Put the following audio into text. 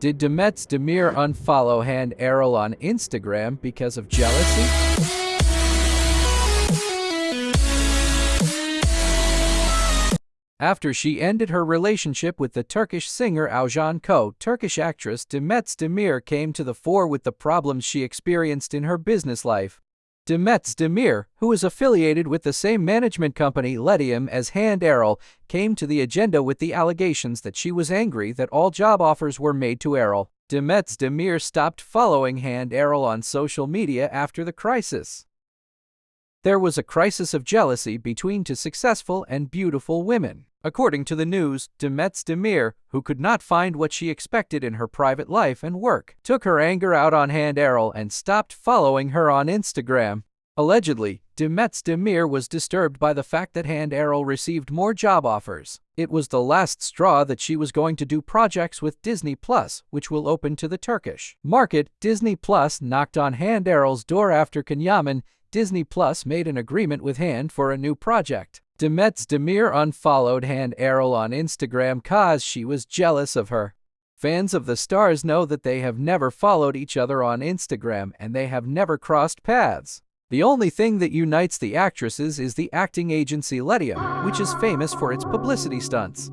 Did Demet Demir unfollow Hande Erçel on Instagram because of jealousy? After she ended her relationship with the Turkish singer Oğuzhan Koç, Turkish actress Demet Demir came to the fore with the problems she experienced in her business life. Demet Demir, who is affiliated with the same management company Letium as Hande Erçel, came to the agenda with the allegations that she was angry that all job offers were made to Erçel. Demet Demir stopped following Hande Erçel on social media after the crisis. There was a crisis of jealousy between two successful and beautiful women. According to the news, Demet Demir, who could not find what she expected in her private life and work, took her anger out on Hande Erçel and stopped following her on Instagram. Allegedly, Demet Demir was disturbed by the fact that Hande Erçel received more job offers. It was the last straw that she was going to do projects with Disney Plus, which will open to the Turkish market. Disney Plus knocked on Hande Erçel's door after Can Yaman Disney Plus made an agreement with Hande for a new project. Demet Demir unfollowed Hande Erçel on Instagram cause she was jealous of her. Fans of the stars know that they have never followed each other on Instagram and they have never crossed paths. The only thing that unites the actresses is the acting agency Letia, which is famous for its publicity stunts.